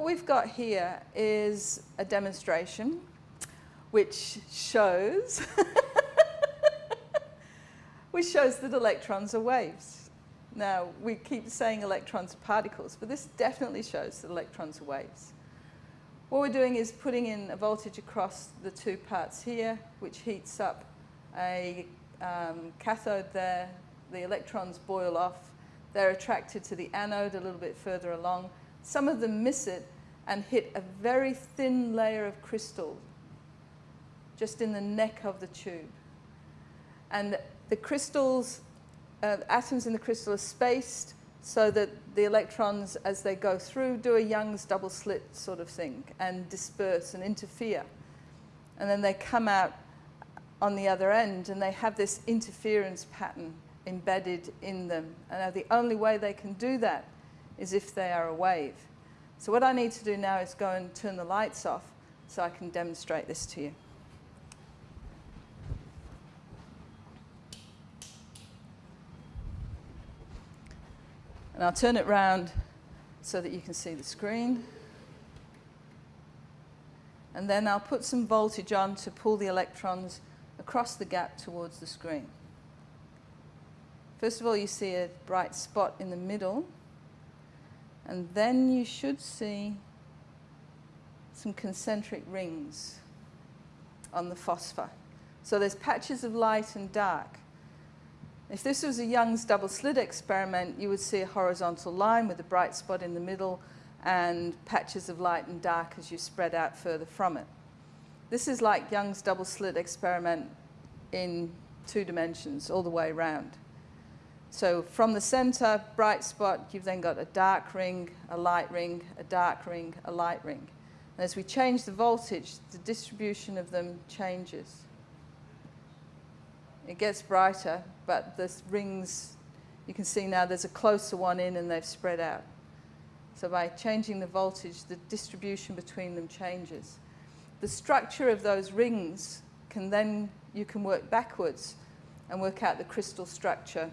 we've got here is a demonstration which shows which shows that electrons are waves. Now, we keep saying electrons are particles, but this definitely shows that electrons are waves. What we're doing is putting in a voltage across the two parts here, which heats up a um, cathode there. The electrons boil off. They're attracted to the anode a little bit further along. Some of them miss it and hit a very thin layer of crystal just in the neck of the tube. And the crystals, uh, atoms in the crystal are spaced so that the electrons, as they go through, do a Young's double slit sort of thing and disperse and interfere. And then they come out on the other end and they have this interference pattern embedded in them. And the only way they can do that is if they are a wave. So what I need to do now is go and turn the lights off so I can demonstrate this to you. And I'll turn it round so that you can see the screen. And then I'll put some voltage on to pull the electrons across the gap towards the screen. First of all, you see a bright spot in the middle. And then you should see some concentric rings on the phosphor. So there's patches of light and dark. If this was a Young's double slit experiment, you would see a horizontal line with a bright spot in the middle and patches of light and dark as you spread out further from it. This is like Young's double slit experiment in two dimensions all the way around. So from the center, bright spot, you've then got a dark ring, a light ring, a dark ring, a light ring. And as we change the voltage, the distribution of them changes. It gets brighter, but the rings, you can see now there's a closer one in and they've spread out. So by changing the voltage, the distribution between them changes. The structure of those rings can then, you can work backwards and work out the crystal structure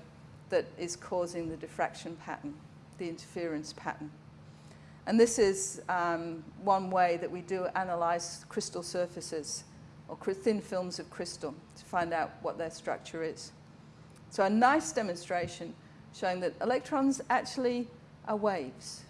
that is causing the diffraction pattern, the interference pattern. And this is um, one way that we do analyze crystal surfaces or thin films of crystal to find out what their structure is. So a nice demonstration showing that electrons actually are waves.